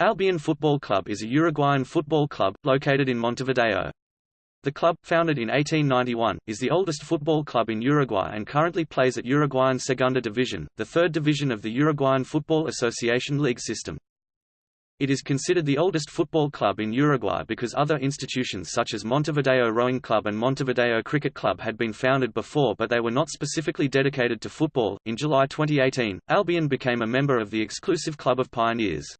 Albion Football Club is a Uruguayan football club, located in Montevideo. The club, founded in 1891, is the oldest football club in Uruguay and currently plays at Uruguayan Segunda Division, the third division of the Uruguayan Football Association league system. It is considered the oldest football club in Uruguay because other institutions such as Montevideo Rowing Club and Montevideo Cricket Club had been founded before but they were not specifically dedicated to football. In July 2018, Albion became a member of the exclusive Club of Pioneers.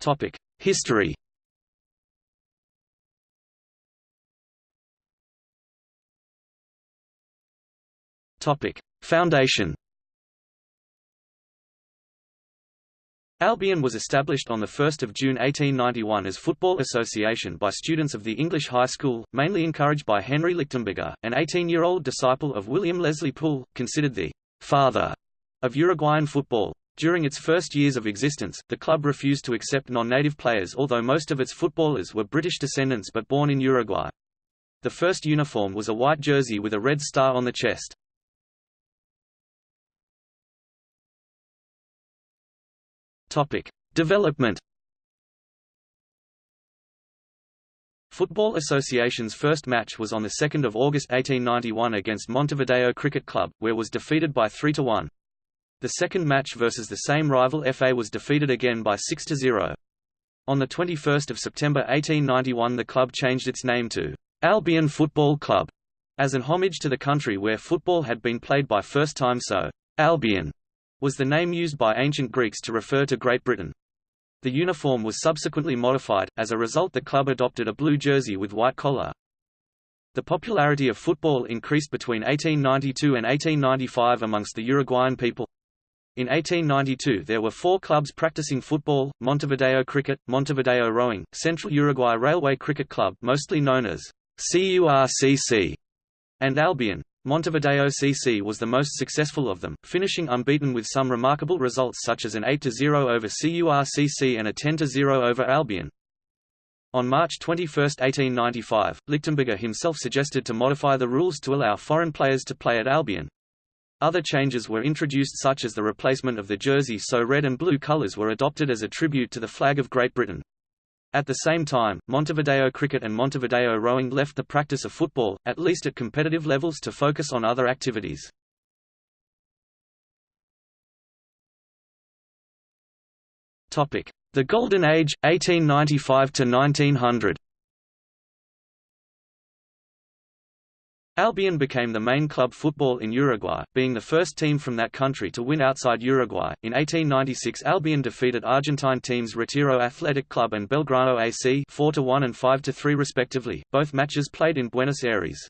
Topic: History. Topic: Foundation. Albion was established on 1 June 1891 as Football Association by students of the English High School, mainly encouraged by Henry Lichtenberger, an 18-year-old disciple of William Leslie Poole, considered the «father» of Uruguayan football. During its first years of existence, the club refused to accept non-native players although most of its footballers were British descendants but born in Uruguay. The first uniform was a white jersey with a red star on the chest. Topic: Development. Football Association's first match was on 2 August 1891 against Montevideo Cricket Club, where was defeated by 3–1. The second match versus the same rival FA was defeated again by 6–0. On 21 September 1891 the club changed its name to Albion Football Club, as an homage to the country where football had been played by first time so Albion was the name used by ancient Greeks to refer to Great Britain. The uniform was subsequently modified, as a result the club adopted a blue jersey with white collar. The popularity of football increased between 1892 and 1895 amongst the Uruguayan people. In 1892 there were four clubs practicing football, Montevideo Cricket, Montevideo Rowing, Central Uruguay Railway Cricket Club mostly known as CURCC, and Albion. Montevideo CC was the most successful of them, finishing unbeaten with some remarkable results such as an 8–0 over CURCC and a 10–0 over Albion. On March 21, 1895, Lichtenberger himself suggested to modify the rules to allow foreign players to play at Albion. Other changes were introduced such as the replacement of the jersey so red and blue colors were adopted as a tribute to the flag of Great Britain. At the same time, Montevideo Cricket and Montevideo Rowing left the practice of football, at least at competitive levels to focus on other activities. The Golden Age, 1895 Albion became the main club football in Uruguay, being the first team from that country to win outside Uruguay. In 1896, Albion defeated Argentine teams Retiro Athletic Club and Belgrano AC 4-1 and 5-3 respectively, both matches played in Buenos Aires.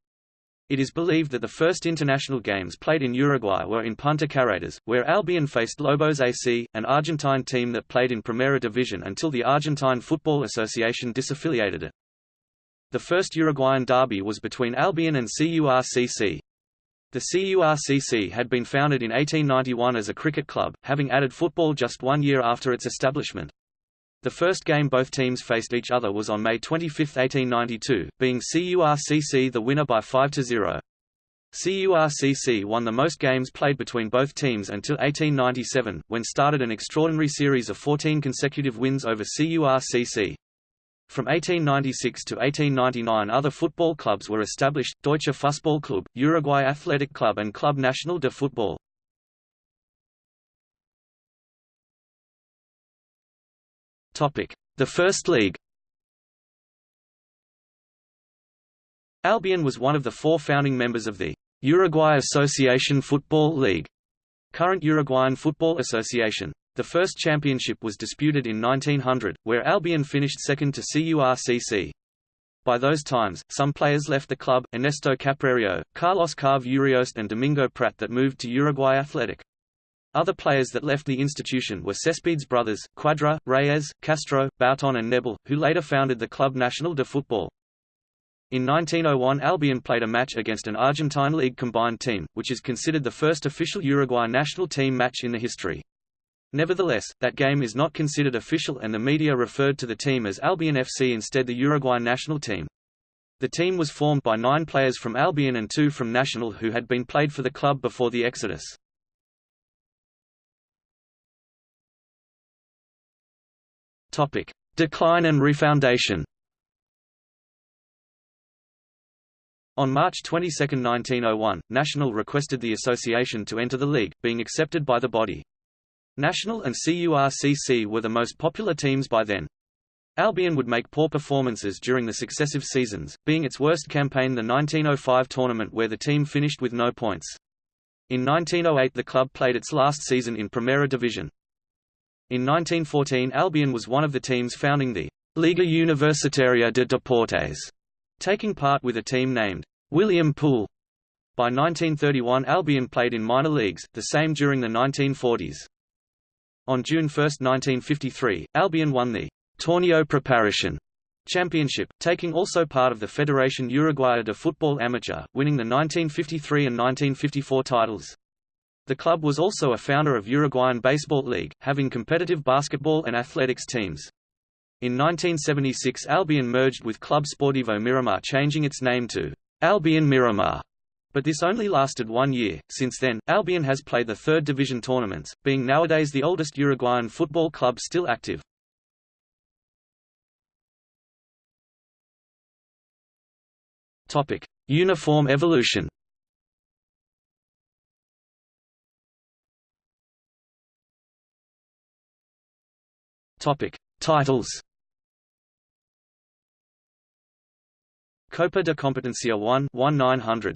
It is believed that the first international games played in Uruguay were in Punta Carretas, where Albion faced Lobos AC, an Argentine team that played in Primera Division until the Argentine Football Association disaffiliated it. The first Uruguayan derby was between Albion and CURCC. The CURCC had been founded in 1891 as a cricket club, having added football just one year after its establishment. The first game both teams faced each other was on May 25, 1892, being CURCC the winner by 5–0. CURCC won the most games played between both teams until 1897, when started an extraordinary series of 14 consecutive wins over CURCC. From 1896 to 1899 other football clubs were established, Deutsche Fußballklub, Uruguay Athletic Club and Club Nacional de Football. The First League Albion was one of the four founding members of the Uruguay Association Football League, current Uruguayan Football Association. The first championship was disputed in 1900, where Albion finished second to CURCC. By those times, some players left the club, Ernesto Caprario, Carlos Carve Urioste and Domingo Prat that moved to Uruguay Athletic. Other players that left the institution were Cespedes brothers, Quadra, Reyes, Castro, Bouton and Nebel, who later founded the Club Nacional de Football. In 1901 Albion played a match against an Argentine League combined team, which is considered the first official Uruguay national team match in the history. Nevertheless, that game is not considered official and the media referred to the team as Albion FC instead the Uruguay national team. The team was formed by nine players from Albion and two from Nacional who had been played for the club before the exodus. Topic. Decline and refoundation On March 22, 1901, Nacional requested the association to enter the league, being accepted by the body. Nacional and CURCC were the most popular teams by then. Albion would make poor performances during the successive seasons, being its worst campaign the 1905 tournament where the team finished with no points. In 1908 the club played its last season in Primera Division. In 1914 Albion was one of the teams founding the Liga Universitaria de Deportes, taking part with a team named William Poole. By 1931 Albion played in minor leagues, the same during the 1940s. On June 1, 1953, Albion won the Torneo Preparación Championship, taking also part of the Federación Uruguaya de Fútbol Amateur, winning the 1953 and 1954 titles. The club was also a founder of Uruguayan Baseball League, having competitive basketball and athletics teams. In 1976 Albion merged with Club Sportivo Miramar changing its name to Albion Miramar. But this only lasted one year. Since then, Albion has played the third division tournaments, being nowadays the oldest Uruguayan football club still active. Topic: Uniform evolution. Topic: Titles. Copa de Competencia 1 1900